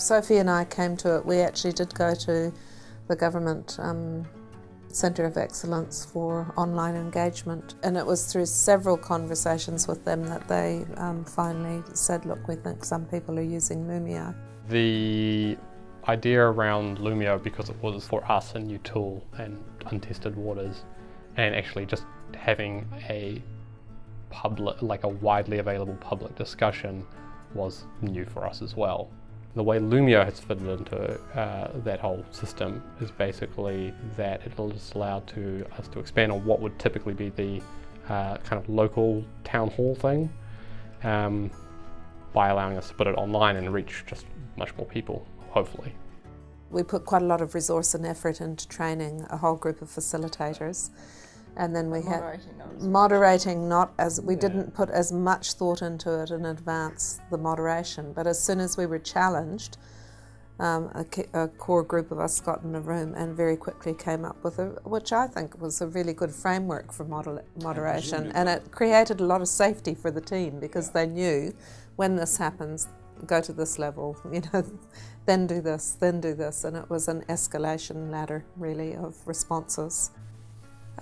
Sophie and I came to it, we actually did go to the government um, Centre of Excellence for Online Engagement and it was through several conversations with them that they um, finally said, look, we think some people are using Loomio. The idea around Loomio, because it was for us a new tool and untested waters, and actually just having a public, like a widely available public discussion was new for us as well. The way Loomio has fitted into uh, that whole system is basically that it'll just allow to us to expand on what would typically be the uh, kind of local town hall thing um, by allowing us to put it online and reach just much more people, hopefully. We put quite a lot of resource and effort into training a whole group of facilitators and then we had moderating not as we yeah. didn't put as much thought into it in advance the moderation. But as soon as we were challenged um, a, a, core group of us got in a room and very quickly came up with a which I think was a really good framework for moder moderation. And it created a lot of safety for the team because yeah. they knew when this happens go to this level you know then do this then do this. And it was an escalation ladder really of responses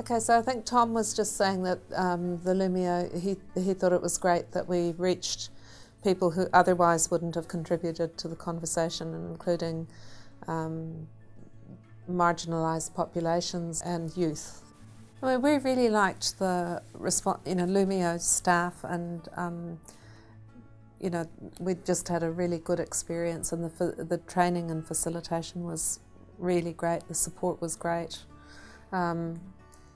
Okay, so I think Tom was just saying that um, the Loomio, he, he thought it was great that we reached people who otherwise wouldn't have contributed to the conversation, including um, marginalised populations and youth. I mean, we really liked the response, you know, Loomio staff and, um, you know, we just had a really good experience and the, the training and facilitation was really great, the support was great. Um,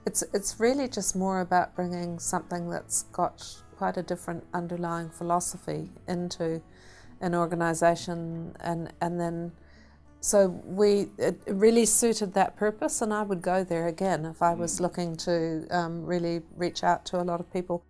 it's, it's really just more about bringing something that's got quite a different underlying philosophy into an organisation and, and then so we it really suited that purpose and I would go there again if I was looking to um, really reach out to a lot of people.